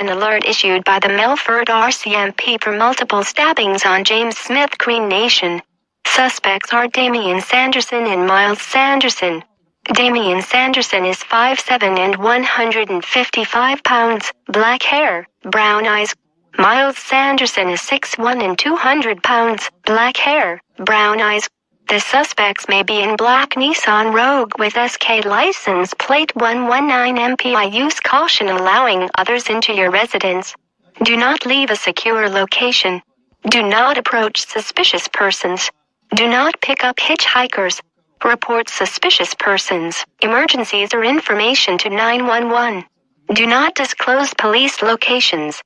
An alert issued by the Melfort RCMP for multiple stabbings on James Smith Cree Nation. Suspects are Damien Sanderson and Myles Sanderson. Damien Sanderson is 5'7 and 155 pounds, black hair, brown eyes. Myles Sanderson is 6'1 and 200 pounds, black hair, brown eyes. The suspects may be in black Nissan Rogue with SK license plate 119 MPI. Use caution allowing others into your residence. Do not leave a secure location. Do not approach suspicious persons. Do not pick up hitchhikers. Report suspicious persons, emergencies or information to 911. Do not disclose police locations.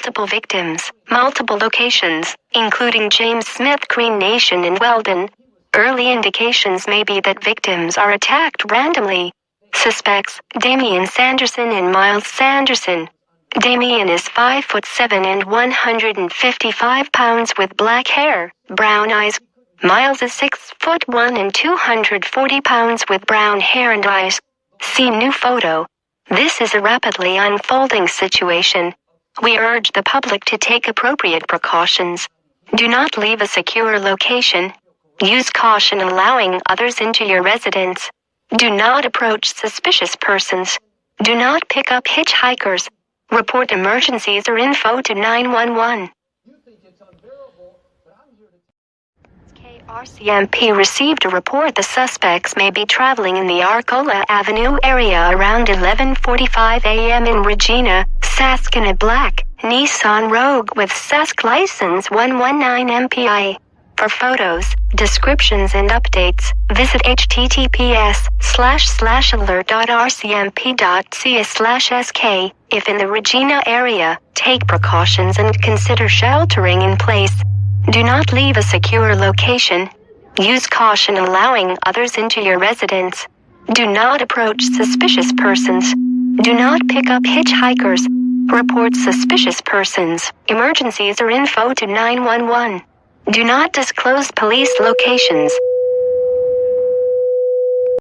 Multiple victims, multiple locations, including James Smith Cree Nation in Weldon. Early indications may be that victims are attacked randomly. Suspects, Damien Sanderson and Myles Sanderson. Damien is 5 foot 7 and 155 pounds with black hair, brown eyes. Myles is 6 foot 1 and 240 pounds with brown hair and eyes. See new photo. This is a rapidly unfolding situation. We urge the public to take appropriate precautions. Do not leave a secure location. Use caution allowing others into your residence. Do not approach suspicious persons. Do not pick up hitchhikers. Report emergencies or info to 911. RCMP received a report the suspects may be traveling in the Arcola Avenue area around 11:45 a.m. in Regina, Sask in a black Nissan Rogue with Sask license 119 MPI. For photos, descriptions and updates, visit https slash slash alert.rcmp.ca slash sk. If in the Regina area, take precautions and consider sheltering in place. Do not leave a secure location. Use caution allowing others into your residence. Do not approach suspicious persons. Do not pick up hitchhikers. Report suspicious persons, emergencies or info to 911. Do not disclose police locations.